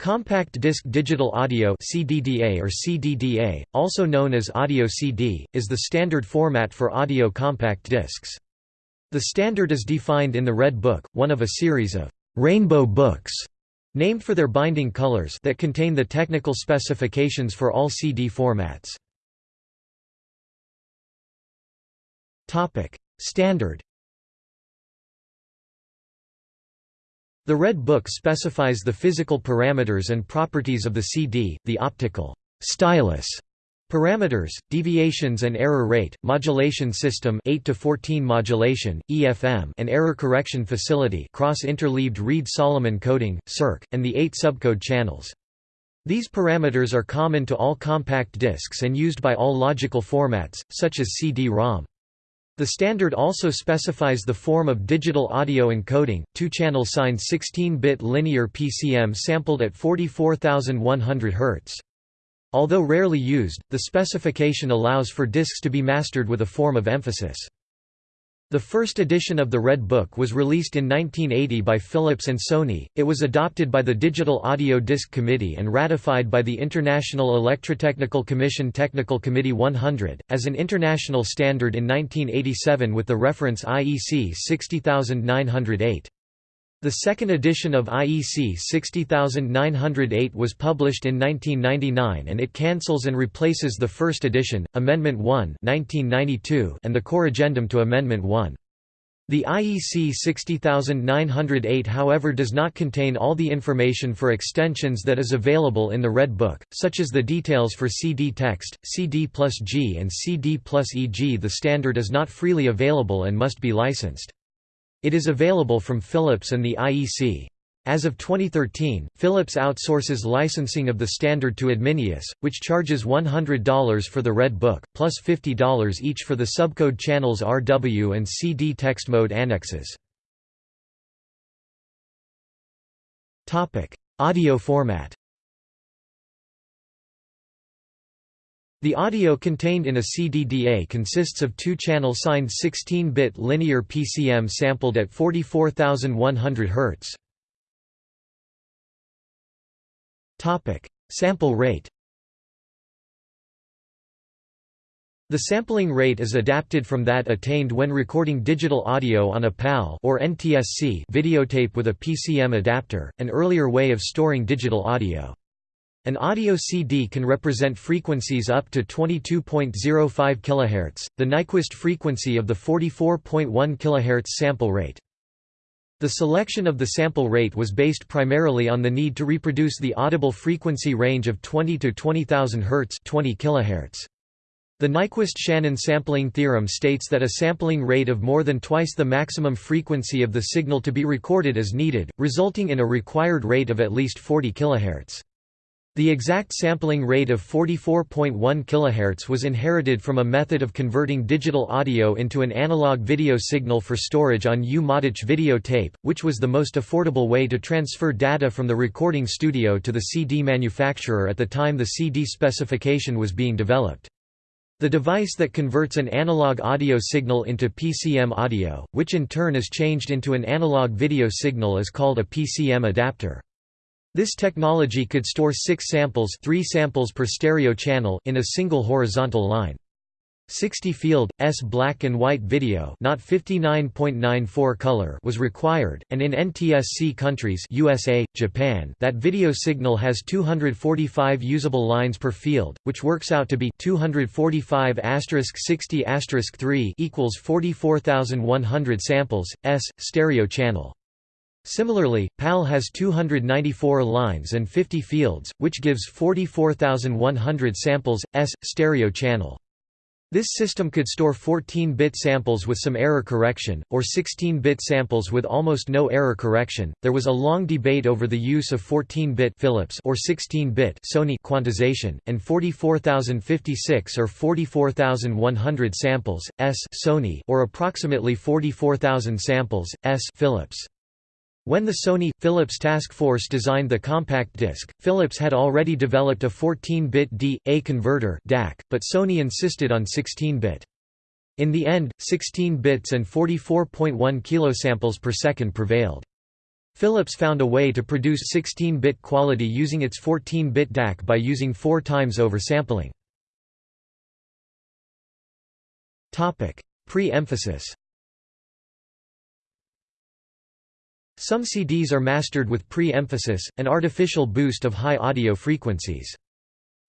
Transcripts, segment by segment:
Compact Disc Digital Audio CDDA or CDDA, also known as Audio CD, is the standard format for audio compact discs. The standard is defined in the Red Book, one of a series of «rainbow books» named for their binding colors that contain the technical specifications for all CD formats. Standard The Red Book specifies the physical parameters and properties of the CD, the optical stylus parameters, deviations and error rate, modulation system 8 to 14 modulation, EFM and error correction facility cross-interleaved Reed-Solomon coding, circ, and the 8 subcode channels. These parameters are common to all compact discs and used by all logical formats, such as CD-ROM. The standard also specifies the form of digital audio encoding, two-channel signed 16-bit linear PCM sampled at 44,100 Hz. Although rarely used, the specification allows for discs to be mastered with a form of emphasis. The first edition of the Red Book was released in 1980 by Philips and Sony. It was adopted by the Digital Audio Disc Committee and ratified by the International Electrotechnical Commission Technical Committee 100 as an international standard in 1987 with the reference IEC 60908. The second edition of IEC 60908 was published in 1999 and it cancels and replaces the first edition, Amendment 1 1992 and the core addendum to Amendment 1. The IEC 60908 however does not contain all the information for extensions that is available in the Red Book, such as the details for CD text, CD plus G and CD plus EG The standard is not freely available and must be licensed. It is available from Philips and the IEC. As of 2013, Philips outsources licensing of the standard to Adminius, which charges $100 for the Red Book, plus $50 each for the subcode channels RW and CD text mode annexes. Audio format The audio contained in a CDDA consists of two-channel signed 16-bit linear PCM sampled at 44,100 Hz. Topic: Sample rate. The sampling rate is adapted from that attained when recording digital audio on a PAL or NTSC videotape with a PCM adapter, an earlier way of storing digital audio. An audio CD can represent frequencies up to 22.05 kHz, the Nyquist frequency of the 44.1 kHz sample rate. The selection of the sample rate was based primarily on the need to reproduce the audible frequency range of 20 to 20,000 Hz 20 kHz. The Nyquist-Shannon sampling theorem states that a sampling rate of more than twice the maximum frequency of the signal to be recorded is needed, resulting in a required rate of at least 40 kHz. The exact sampling rate of 44.1 kHz was inherited from a method of converting digital audio into an analog video signal for storage on U-Matic video tape, which was the most affordable way to transfer data from the recording studio to the CD manufacturer at the time the CD specification was being developed. The device that converts an analog audio signal into PCM audio, which in turn is changed into an analog video signal is called a PCM adapter. This technology could store six samples, three samples per stereo channel in a single horizontal line. 60 field S black and white video, not 59.94 color, was required, and in NTSC countries USA, Japan, that video signal has 245 usable lines per field, which works out to be 245 60 3 equals 44,100 samples S stereo channel. Similarly, PAL has 294 lines and 50 fields, which gives 44,100 samples, S, stereo channel. This system could store 14-bit samples with some error correction, or 16-bit samples with almost no error correction. There was a long debate over the use of 14-bit Philips or 16-bit Sony quantization, and 44,056 or 44,100 samples, S Sony or approximately 44,000 samples, S Philips. When the Sony – Philips task force designed the compact disc, Philips had already developed a 14-bit D.A converter DAC, but Sony insisted on 16-bit. In the end, 16 bits and 44.1 kilosamples per second prevailed. Philips found a way to produce 16-bit quality using its 14-bit DAC by using four times oversampling. Pre-emphasis Some CDs are mastered with pre-emphasis, an artificial boost of high audio frequencies.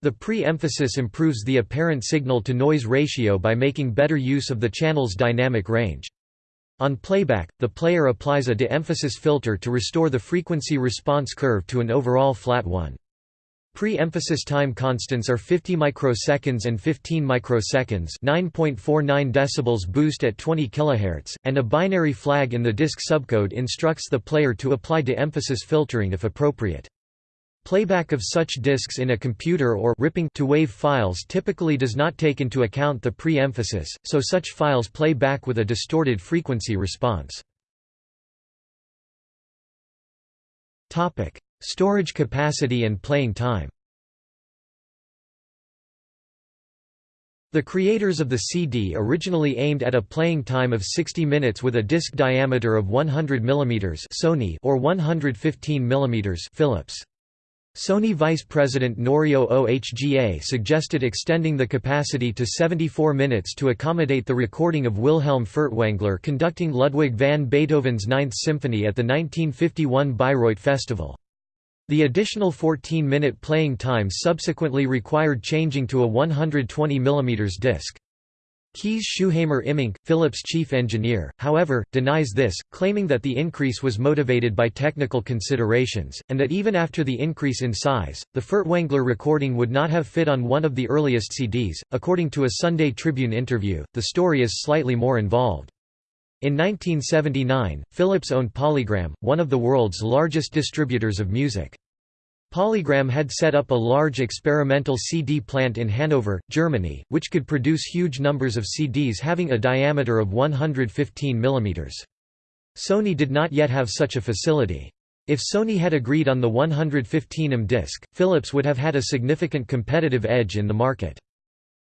The pre-emphasis improves the apparent signal-to-noise ratio by making better use of the channel's dynamic range. On playback, the player applies a de-emphasis filter to restore the frequency response curve to an overall flat one. Pre-emphasis time constants are 50 microseconds and 15 microseconds, 9.49 decibels boost at 20 kHz, and a binary flag in the disk subcode instructs the player to apply de-emphasis filtering if appropriate. Playback of such disks in a computer or ripping to wave files typically does not take into account the pre-emphasis, so such files play back with a distorted frequency response. Storage capacity and playing time The creators of the CD originally aimed at a playing time of 60 minutes with a disc diameter of 100 mm Sony or 115 mm Philips. Sony Vice President Norio Ohga suggested extending the capacity to 74 minutes to accommodate the recording of Wilhelm Furtwängler conducting Ludwig van Beethoven's Ninth Symphony at the 1951 Bayreuth Festival. The additional 14-minute playing time subsequently required changing to a 120 mm disc. Kees Schouhamer Immink, Philips' chief engineer, however, denies this, claiming that the increase was motivated by technical considerations, and that even after the increase in size, the Furtwängler recording would not have fit on one of the earliest CDs. According to a Sunday Tribune interview, the story is slightly more involved. In 1979, Philips owned Polygram, one of the world's largest distributors of music. Polygram had set up a large experimental CD plant in Hanover, Germany, which could produce huge numbers of CDs having a diameter of 115 mm. Sony did not yet have such a facility. If Sony had agreed on the 115 mm disc, Philips would have had a significant competitive edge in the market.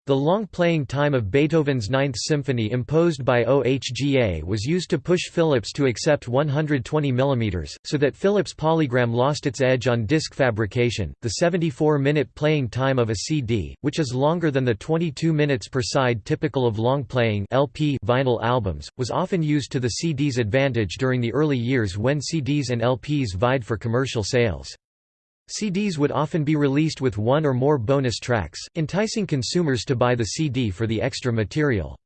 The long playing time of Beethoven's Ninth Symphony imposed by OHGA was used to push Philips to accept 120 mm, so that Philips Polygram lost its edge on disc fabrication. The 74 minute playing time of a CD, which is longer than the 22 minutes per side typical of long playing LP vinyl albums, was often used to the CD's advantage during the early years when CDs and LPs vied for commercial sales. CDs would often be released with one or more bonus tracks, enticing consumers to buy the CD for the extra material.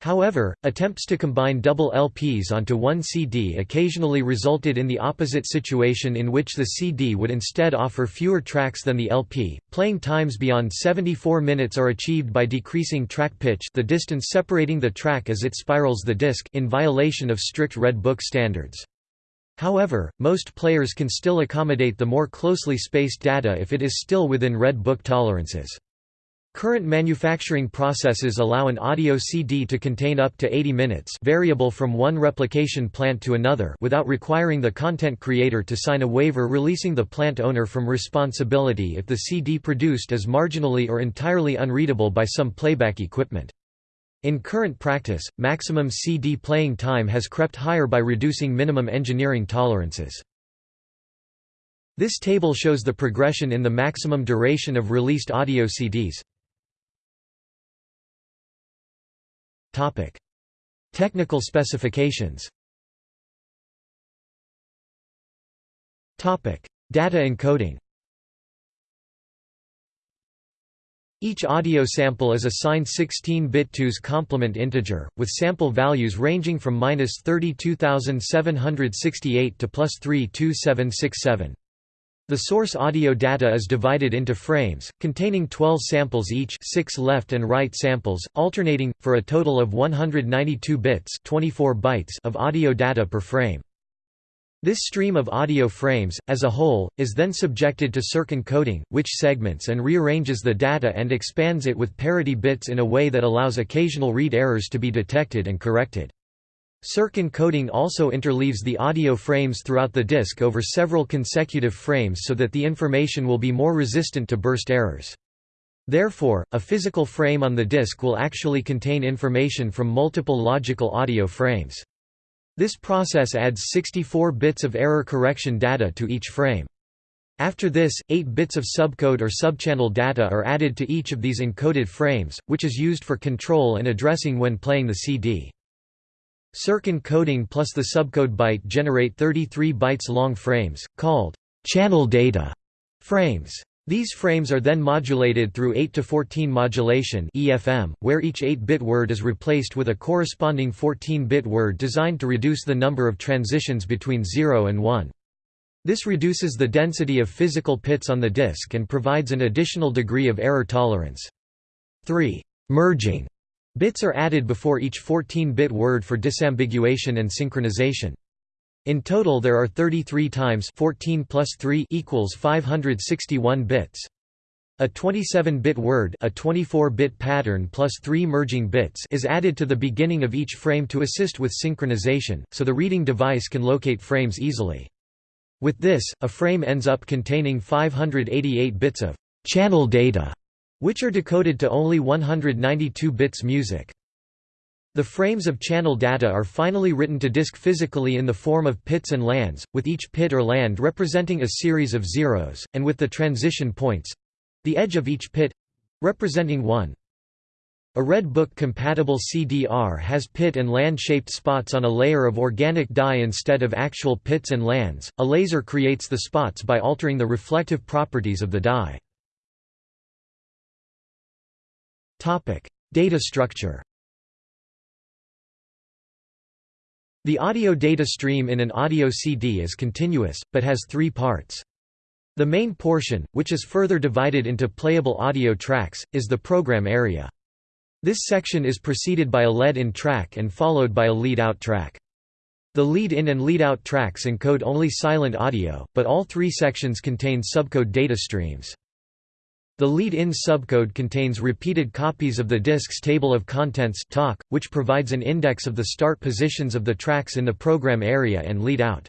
However, attempts to combine double LPs onto one CD occasionally resulted in the opposite situation in which the CD would instead offer fewer tracks than the LP. Playing times beyond 74 minutes are achieved by decreasing track pitch, the distance separating the track as it spirals the disc, in violation of strict Red Book standards. However, most players can still accommodate the more closely spaced data if it is still within Red Book tolerances. Current manufacturing processes allow an audio CD to contain up to 80 minutes variable from one replication plant to another without requiring the content creator to sign a waiver releasing the plant owner from responsibility if the CD produced is marginally or entirely unreadable by some playback equipment. In current practice, maximum CD playing time has crept higher by reducing minimum engineering tolerances. This table shows the progression in the maximum duration of released audio CDs. Topic: Technical specifications. Topic: Data encoding. Each audio sample is assigned 16-bit 2's complement integer, with sample values ranging from minus 32768 to plus 32767. The source audio data is divided into frames, containing 12 samples each 6 left and right samples, alternating, for a total of 192 bits 24 bytes of audio data per frame. This stream of audio frames, as a whole, is then subjected to Circ encoding, which segments and rearranges the data and expands it with parity bits in a way that allows occasional read errors to be detected and corrected. Circ encoding also interleaves the audio frames throughout the disk over several consecutive frames so that the information will be more resistant to burst errors. Therefore, a physical frame on the disk will actually contain information from multiple logical audio frames. This process adds 64 bits of error correction data to each frame. After this, 8 bits of subcode or subchannel data are added to each of these encoded frames, which is used for control and addressing when playing the CD. Circ encoding plus the subcode byte generate 33 bytes long frames, called channel data frames. These frames are then modulated through 8 to 14 modulation (EFM), where each 8-bit word is replaced with a corresponding 14-bit word designed to reduce the number of transitions between 0 and 1. This reduces the density of physical pits on the disk and provides an additional degree of error tolerance. 3. Merging bits are added before each 14-bit word for disambiguation and synchronization. In total there are 33 times 14 plus 3 equals 561 bits. A 27-bit word a 24-bit pattern plus 3 merging bits is added to the beginning of each frame to assist with synchronization, so the reading device can locate frames easily. With this, a frame ends up containing 588 bits of channel data, which are decoded to only 192 bits music. The frames of channel data are finally written to disk physically in the form of pits and lands, with each pit or land representing a series of zeros, and with the transition points—the edge of each pit—representing 1. A Red Book-compatible CDR has pit and land-shaped spots on a layer of organic dye instead of actual pits and lands. A laser creates the spots by altering the reflective properties of the dye. Topic: Data structure. The audio data stream in an audio CD is continuous, but has three parts. The main portion, which is further divided into playable audio tracks, is the program area. This section is preceded by a lead-in track and followed by a lead-out track. The lead-in and lead-out tracks encode only silent audio, but all three sections contain subcode data streams. The lead-in subcode contains repeated copies of the disk's table of contents TOC, which provides an index of the start positions of the tracks in the program area and lead-out.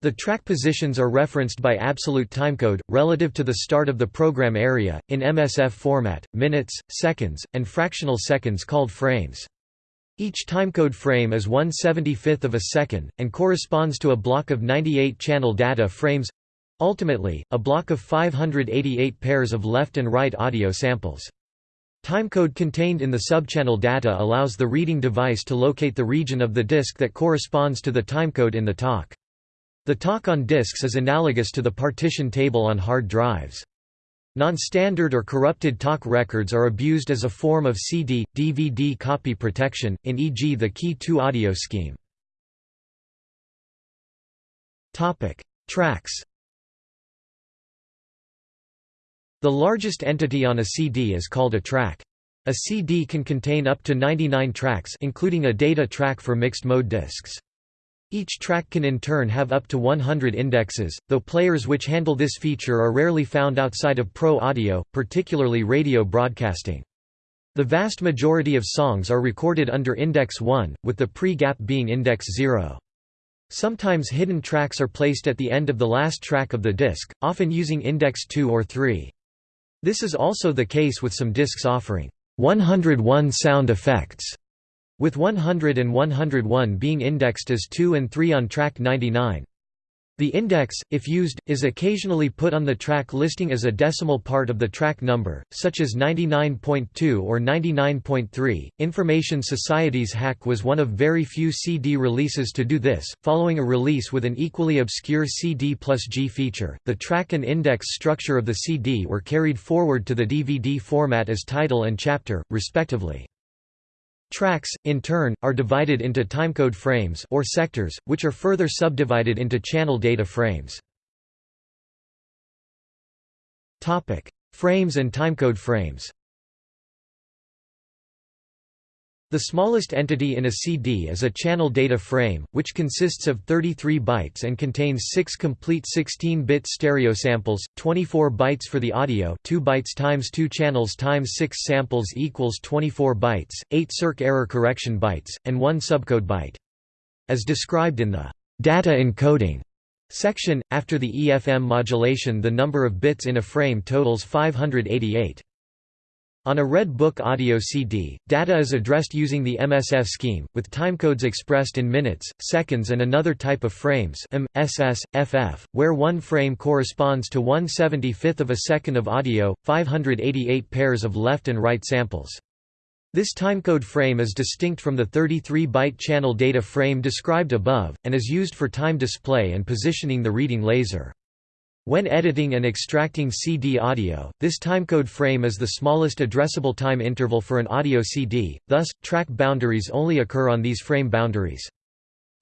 The track positions are referenced by absolute timecode, relative to the start of the program area, in MSF format, minutes, seconds, and fractional seconds called frames. Each timecode frame is 1 75th of a second, and corresponds to a block of 98 channel data frames ultimately, a block of 588 pairs of left and right audio samples. Timecode contained in the subchannel data allows the reading device to locate the region of the disk that corresponds to the timecode in the TOC. The TOC on disks is analogous to the partition table on hard drives. Non-standard or corrupted TOC records are abused as a form of CD, DVD copy protection, in e.g. the Key 2 audio scheme. Tracks The largest entity on a CD is called a track. A CD can contain up to 99 tracks including a data track for mixed-mode disks. Each track can in turn have up to 100 indexes, though players which handle this feature are rarely found outside of pro audio, particularly radio broadcasting. The vast majority of songs are recorded under Index 1, with the pre-gap being Index 0. Sometimes hidden tracks are placed at the end of the last track of the disc, often using Index 2 or 3. This is also the case with some discs offering 101 sound effects with 100 and 101 being indexed as 2 and 3 on track 99. The index, if used, is occasionally put on the track listing as a decimal part of the track number, such as 99.2 or 99.3. Information Society's Hack was one of very few CD releases to do this, following a release with an equally obscure CD plus G feature. The track and index structure of the CD were carried forward to the DVD format as title and chapter, respectively. Tracks, in turn, are divided into timecode frames or sectors, which are further subdivided into channel data frames. Frames and timecode frames The smallest entity in a CD is a channel data frame, which consists of 33 bytes and contains 6 complete 16-bit stereo samples, 24 bytes for the audio 2 bytes times 2 channels times 6 samples equals 24 bytes, 8 circ error correction bytes, and 1 subcode byte. As described in the «data encoding» section, after the EFM modulation the number of bits in a frame totals 588. On a Red Book audio CD, data is addressed using the MSF scheme, with timecodes expressed in minutes, seconds and another type of frames M, SS, FF, where one frame corresponds to 1 75th of a second of audio, 588 pairs of left and right samples. This timecode frame is distinct from the 33-byte channel data frame described above, and is used for time display and positioning the reading laser. When editing and extracting CD audio, this timecode frame is the smallest addressable time interval for an audio CD, thus, track boundaries only occur on these frame boundaries.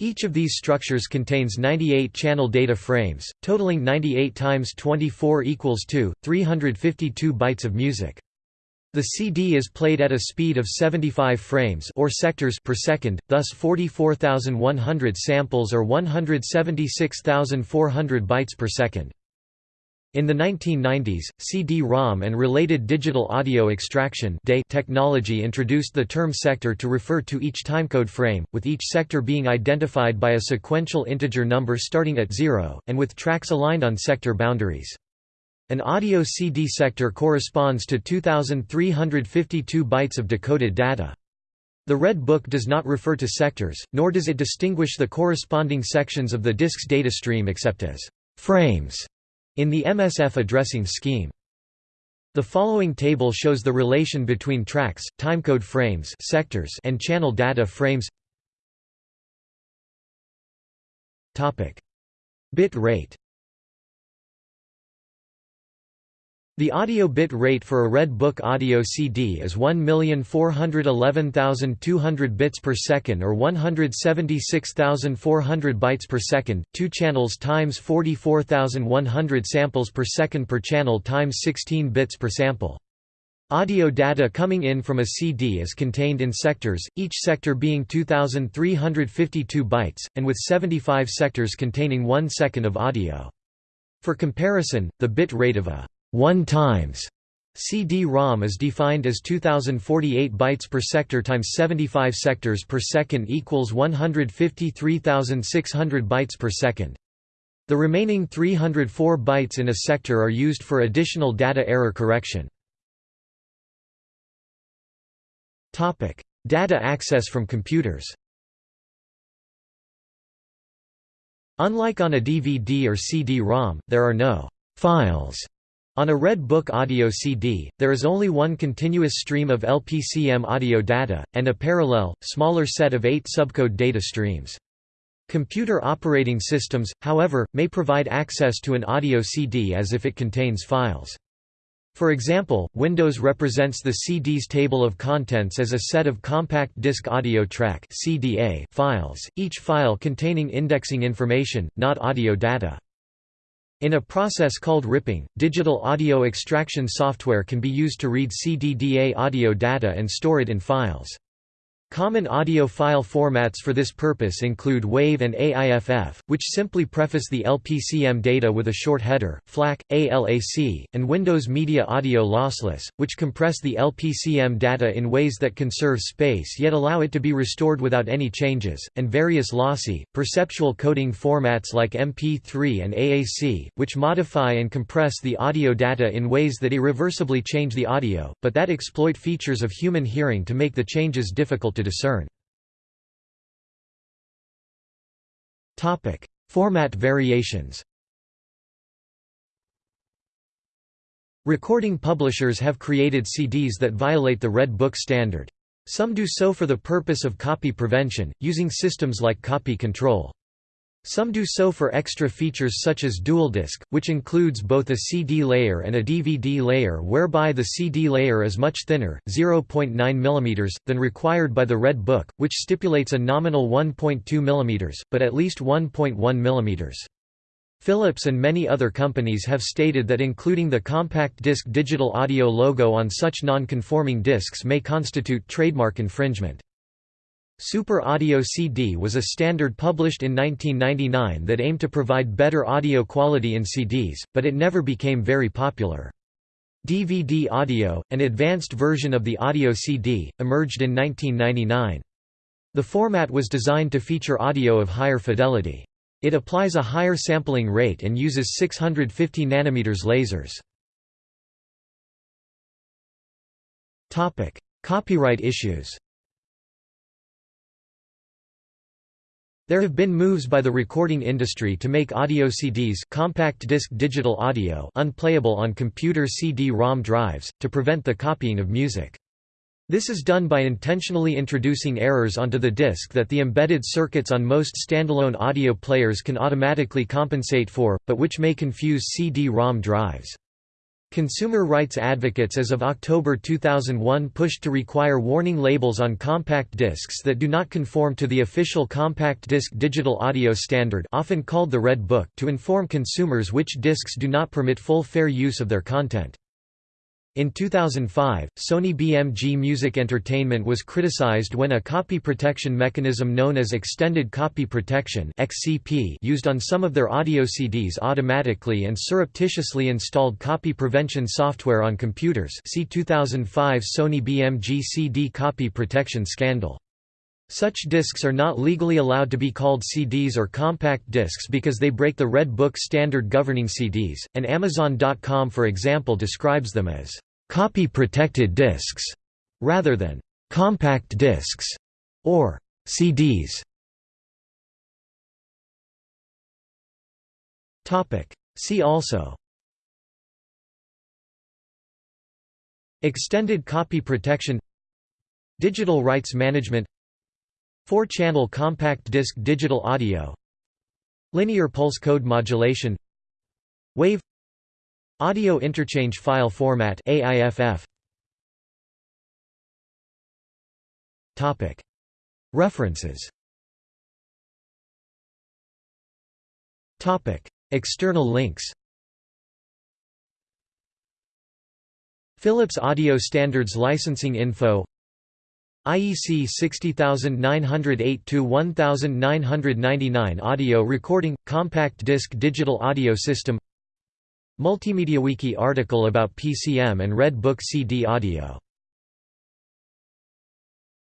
Each of these structures contains 98 channel data frames, totaling 98 times 24 equals 2, 352 bytes of music. The CD is played at a speed of 75 frames or sectors per second, thus 44,100 samples or 176,400 bytes per second. In the 1990s, CD-ROM and related digital audio extraction technology introduced the term sector to refer to each timecode frame, with each sector being identified by a sequential integer number starting at zero, and with tracks aligned on sector boundaries. An audio CD sector corresponds to 2,352 bytes of decoded data. The Red Book does not refer to sectors, nor does it distinguish the corresponding sections of the disk's data stream except as frames in the MSF addressing scheme. The following table shows the relation between tracks, timecode frames sectors and channel data frames. Bit rate The audio bit rate for a Red Book audio CD is 1,411,200 bits per second or 176,400 bytes per second, 2 channels times 44,100 samples per second per channel times 16 bits per sample. Audio data coming in from a CD is contained in sectors, each sector being 2,352 bytes, and with 75 sectors containing 1 second of audio. For comparison, the bit rate of a 1 times CD-ROM is defined as 2048 bytes per sector times 75 sectors per second equals 153,600 bytes per second. The remaining 304 bytes in a sector are used for additional data error correction. Topic: Data access from computers. Unlike on a DVD or CD-ROM, there are no files on a Red Book audio CD, there is only one continuous stream of LPCM audio data, and a parallel, smaller set of eight subcode data streams. Computer operating systems, however, may provide access to an audio CD as if it contains files. For example, Windows represents the CD's table of contents as a set of compact disc audio track files, each file containing indexing information, not audio data. In a process called ripping, digital audio extraction software can be used to read CDDA audio data and store it in files. Common audio file formats for this purpose include WAV and AIFF, which simply preface the LPCM data with a short header, FLAC, ALAC, and Windows Media Audio Lossless, which compress the LPCM data in ways that conserve space yet allow it to be restored without any changes, and various lossy, perceptual coding formats like MP3 and AAC, which modify and compress the audio data in ways that irreversibly change the audio, but that exploit features of human hearing to make the changes difficult to discern. Format variations Recording publishers have created CDs that violate the Red Book standard. Some do so for the purpose of copy prevention, using systems like copy control. Some do so for extra features such as dual disc, which includes both a CD layer and a DVD layer whereby the CD layer is much thinner, 0.9 mm, than required by the Red Book, which stipulates a nominal 1.2 mm, but at least 1.1 mm. Philips and many other companies have stated that including the compact disc digital audio logo on such non-conforming discs may constitute trademark infringement. Super Audio CD was a standard published in 1999 that aimed to provide better audio quality in CDs, but it never became very popular. DVD audio, an advanced version of the audio CD, emerged in 1999. The format was designed to feature audio of higher fidelity. It applies a higher sampling rate and uses 650 nm lasers. Copyright issues There have been moves by the recording industry to make audio CDs compact disc digital audio unplayable on computer CD-ROM drives, to prevent the copying of music. This is done by intentionally introducing errors onto the disc that the embedded circuits on most standalone audio players can automatically compensate for, but which may confuse CD-ROM drives. Consumer rights advocates as of October 2001 pushed to require warning labels on compact discs that do not conform to the official compact disc digital audio standard often called the Red Book to inform consumers which discs do not permit full fair use of their content. In 2005, Sony BMG Music Entertainment was criticized when a copy protection mechanism known as Extended Copy Protection (XCP) used on some of their audio CDs automatically and surreptitiously installed copy prevention software on computers see 2005 Sony BMG CD copy protection scandal. Such discs are not legally allowed to be called CDs or compact discs because they break the Red Book standard governing CDs, and Amazon.com for example describes them as copy-protected discs, rather than compact discs or CDs. Topic. See also Extended copy protection Digital rights management 4-channel compact disc digital audio Linear pulse code modulation Wave Audio Interchange File Format AIFF Topic. References. Topic. External links. Philips Audio Standards Licensing Info. IEC 60908-1999 Audio Recording – Compact Disc Digital Audio System MultimediaWiki article about PCM and Red Book CD audio